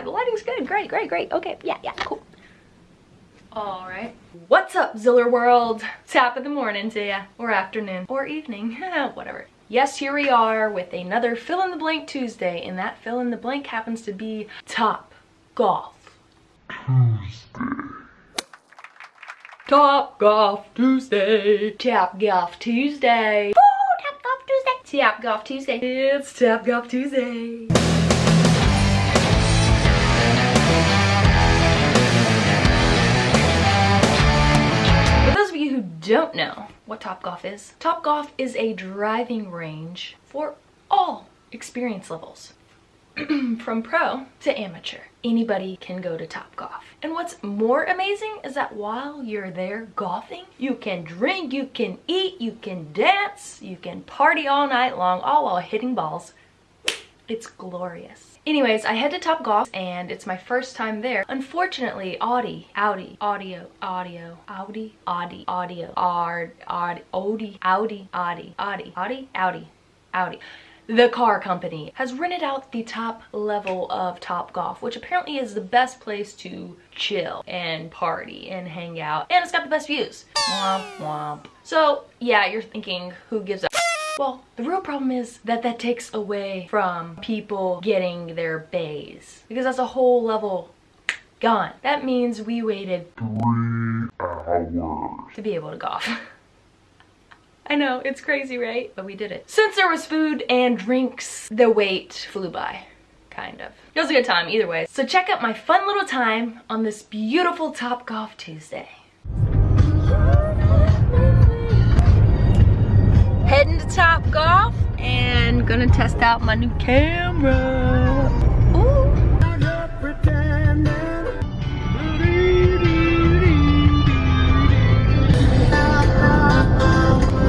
yeah, the lighting's good. Great, great, great. Okay, yeah, yeah, cool. All right. What's up, Ziller World? Top of the morning to ya, or afternoon, or evening, whatever. Yes, here we are with another fill in the blank Tuesday, and that fill in the blank happens to be Top Golf Tuesday. Top Golf Tuesday. Top Golf Tuesday. Woo! Top Golf Tuesday. Top Golf Tuesday. It's Top Golf Tuesday. Don't know what Top Golf is, Top Golf is a driving range for all experience levels. from pro to amateur. Anybody can go to Top Golf. And what's more amazing is that while you're there golfing, you can drink, you can eat, you can dance, you can party all night long, all while hitting balls. It's glorious. Anyways, I head to Top Golf and it's my first time there. Unfortunately, Audi, Audi, audio, audio, Audi, Audi, audio, Audi, Audi, Audi, Audi, Audi, Audi, Audi, Audi, Audi the car company has rented out the top level of Top Golf, which apparently is the best place to chill and party and hang out. And it's got the best views. Womp womp. So yeah, you're thinking, who gives a well, the real problem is that that takes away from people getting their bays because that's a whole level gone. That means we waited three hours to be able to golf. I know, it's crazy, right? But we did it. Since there was food and drinks, the wait flew by, kind of. It was a good time either way. So check out my fun little time on this beautiful Top Golf Tuesday. Heading to Top Golf and gonna test out my new camera.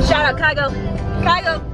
Shout out Kygo. Kygo.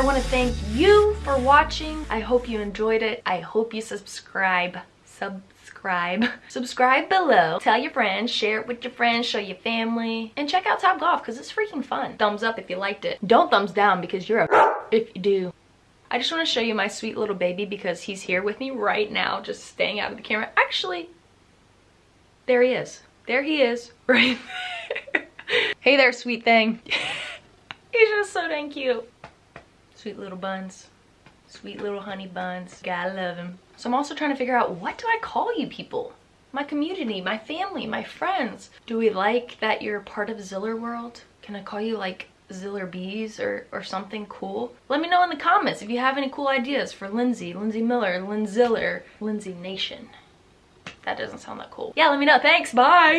I want to thank you for watching. I hope you enjoyed it. I hope you subscribe. Subscribe. Subscribe below. Tell your friends. Share it with your friends. Show your family. And check out Top Golf because it's freaking fun. Thumbs up if you liked it. Don't thumbs down because you're a if you do. I just want to show you my sweet little baby because he's here with me right now just staying out of the camera. Actually, there he is. There he is right there. hey there, sweet thing. he's just so dang cute. Sweet little buns. Sweet little honey buns. Gotta love them. So I'm also trying to figure out what do I call you people? My community, my family, my friends. Do we like that you're part of Ziller World? Can I call you like Ziller Bees or, or something cool? Let me know in the comments if you have any cool ideas for Lindsay, Lindsay Miller, Linziller, Lindsay Nation. That doesn't sound that cool. Yeah, let me know. Thanks. Bye.